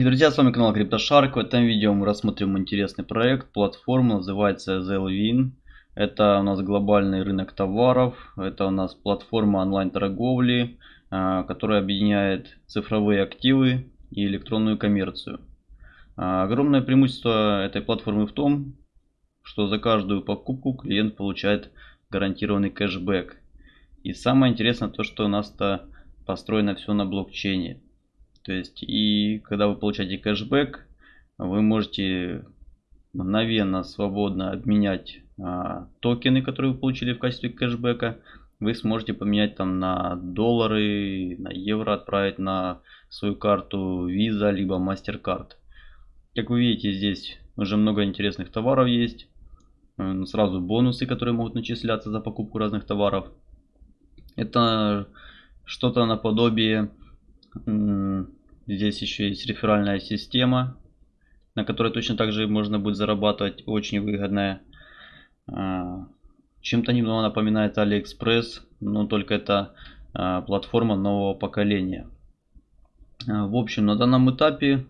Друзья, с вами канал CryptoShark. В этом видео мы рассмотрим интересный проект. Платформа называется Zellwin. Это у нас глобальный рынок товаров. Это у нас платформа онлайн-торговли, а, которая объединяет цифровые активы и электронную коммерцию. А, огромное преимущество этой платформы в том, что за каждую покупку клиент получает гарантированный кэшбэк. И самое интересное то, что у нас-то построено все на блокчейне. То есть, и когда вы получаете кэшбэк, вы можете мгновенно, свободно обменять а, токены, которые вы получили в качестве кэшбэка. Вы сможете поменять там на доллары, на евро отправить на свою карту Visa, либо MasterCard. Как вы видите, здесь уже много интересных товаров есть. Сразу бонусы, которые могут начисляться за покупку разных товаров. Это что-то наподобие Здесь еще есть реферальная система, на которой точно так же можно будет зарабатывать. Очень выгодная. А, чем-то немного напоминает AliExpress, но только это а, платформа нового поколения. А, в общем, на данном этапе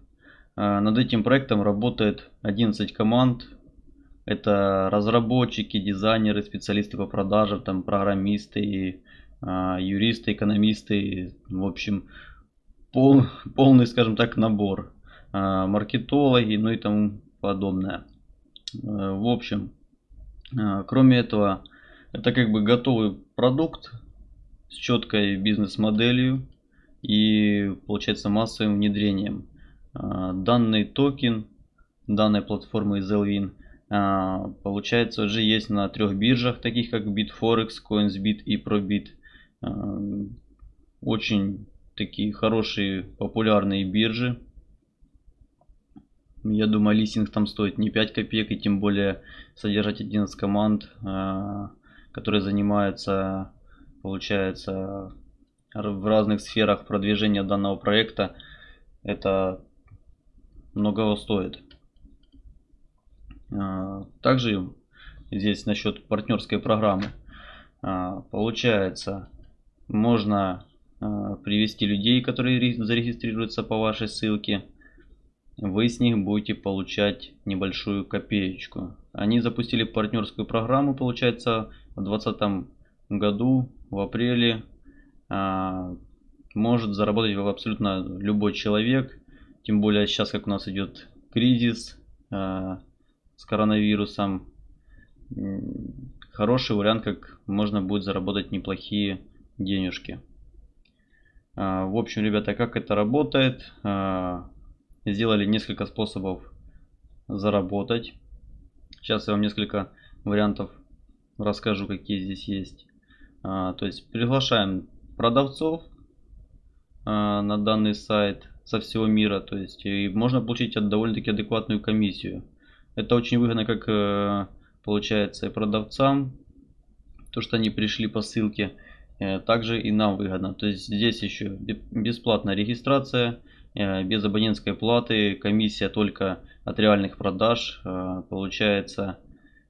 над этим проектом работает 11 команд. Это разработчики, дизайнеры, специалисты по продажам, там программисты, юристы, экономисты. В общем, пол, полный, скажем так, набор. А, маркетологи, ну и тому подобное. А, в общем, а, кроме этого, это как бы готовый продукт с четкой бизнес-моделью и получается массовым внедрением. Данный токен данной платформы Zellwin получается уже есть на трех биржах, таких как Bitforex, CoinsBit и Probit. Очень такие хорошие популярные биржи. Я думаю, листинг там стоит не 5 копеек, и тем более содержать 11 команд, а, которые занимаются, получается, в разных сферах продвижения данного проекта. Это многого стоит. А, также здесь насчет партнерской программы. А, получается, можно привести людей, которые зарегистрируются по вашей ссылке. Вы с них будете получать небольшую копеечку. Они запустили партнерскую программу, получается, в 2020 году, в апреле. А, может заработать абсолютно любой человек. Тем более сейчас, как у нас идет кризис а, с коронавирусом. Хороший вариант, как можно будет заработать неплохие денежки. А, в общем, ребята, как это работает? А, сделали несколько способов заработать. Сейчас я вам несколько вариантов расскажу, какие здесь есть. А, то есть приглашаем продавцов на данный сайт со всего мира. То есть и можно получить довольно-таки адекватную комиссию. Это очень выгодно, как э, получается и продавцам, то что они пришли по ссылке также и нам выгодно. То есть здесь еще бесплатная регистрация, э, без абонентской платы, комиссия только от реальных продаж. Э, получается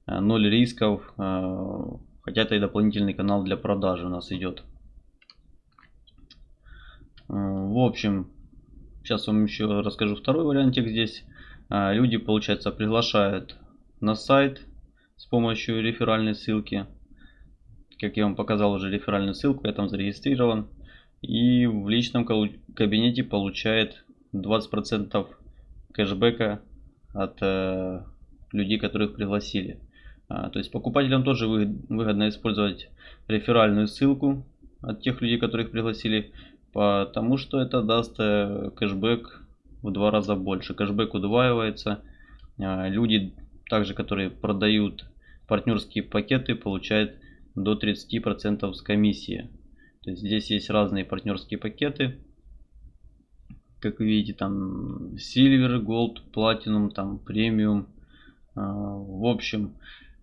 0 рисков, хотя это и дополнительный канал для продажи у нас идет. В общем, сейчас вам еще расскажу второй вариантик здесь. Люди, получается, приглашают на сайт с помощью реферальной ссылки как я вам показал уже реферальную ссылку, я там зарегистрирован. И в личном кабинете получает 20% кэшбэка от э, людей, которых пригласили. А, то есть покупателям тоже выгодно использовать реферальную ссылку от тех людей, которых пригласили, потому что это даст э, кэшбэк в два раза больше. Кэшбэк удваивается. А, люди, также которые продают партнерские пакеты, получают до 30% с комиссии. То есть здесь есть разные партнерские пакеты. Как вы видите, там Silver, Gold, Platinum, там Premium. А, в общем,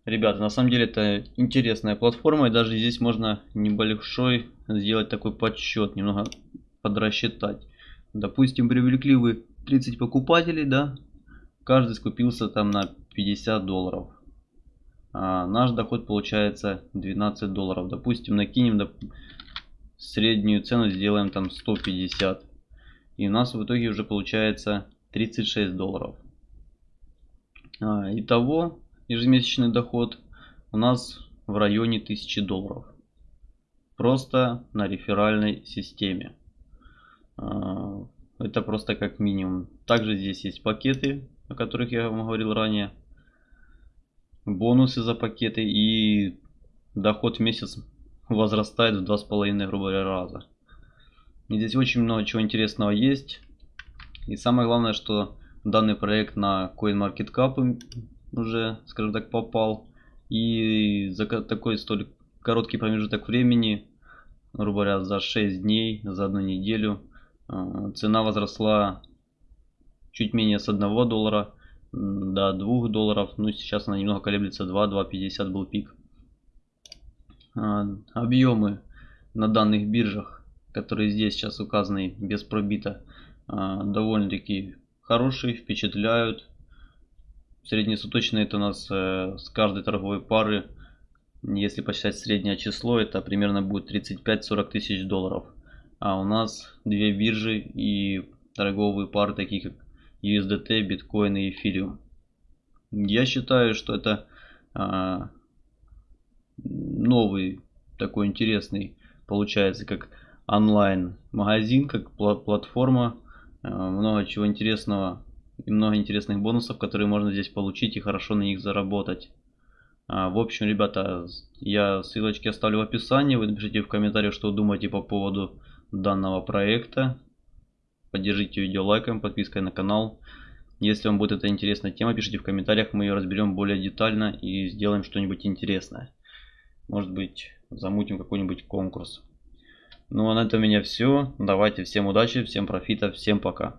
ребята, на самом деле это интересная платформа. И даже здесь можно небольшой сделать такой подсчет, немного подрасчитать. Допустим, привлекли вы 30 покупателей, да, каждый скупился там на 50 долларов наш доход получается 12 долларов. Допустим, накинем доп... среднюю цену, сделаем там 150. И у нас в итоге уже получается 36 долларов. А, итого ежемесячный доход у нас в районе 1000 долларов. Просто на реферальной системе. А, это просто как минимум. Также здесь есть пакеты, о которых я вам говорил ранее. Бонусы за пакеты и доход в месяц возрастает в 2,5 грубо говоря раза. И здесь очень много чего интересного есть. И самое главное, что данный проект на CoinMarketCap уже, скажем так, попал. И за такой столь короткий промежуток времени, грубо говоря, за 6 дней, за одну неделю, а, цена возросла чуть менее с 1 доллара до 2 долларов. Ну, сейчас она немного колеблется, 2, 2,50 был пик. А, объемы на данных биржах, которые здесь сейчас указаны без пробита, а, довольно-таки хорошие, впечатляют. Среднесуточно это у нас э, с каждой торговой пары, если посчитать среднее число, это примерно будет 35-40 тысяч долларов. А у нас две биржи и торговые пары, такие как USDT, биткоин и эфириум. Я считаю, что это а, новый такой интересный получается как онлайн магазин, как платформа. А, много чего интересного и много интересных бонусов, которые можно здесь получить и хорошо на них заработать. А, в общем, ребята, я ссылочки оставлю в описании. Вы напишите в комментариях, что думаете по поводу данного проекта. Поддержите видео лайком, подпиской на канал. Если вам будет эта интересная тема, пишите в комментариях, мы ее разберем более детально и сделаем что-нибудь интересное. Может быть, замутим какой-нибудь конкурс. Ну а на этом у меня все. Давайте всем удачи, всем профита, всем пока.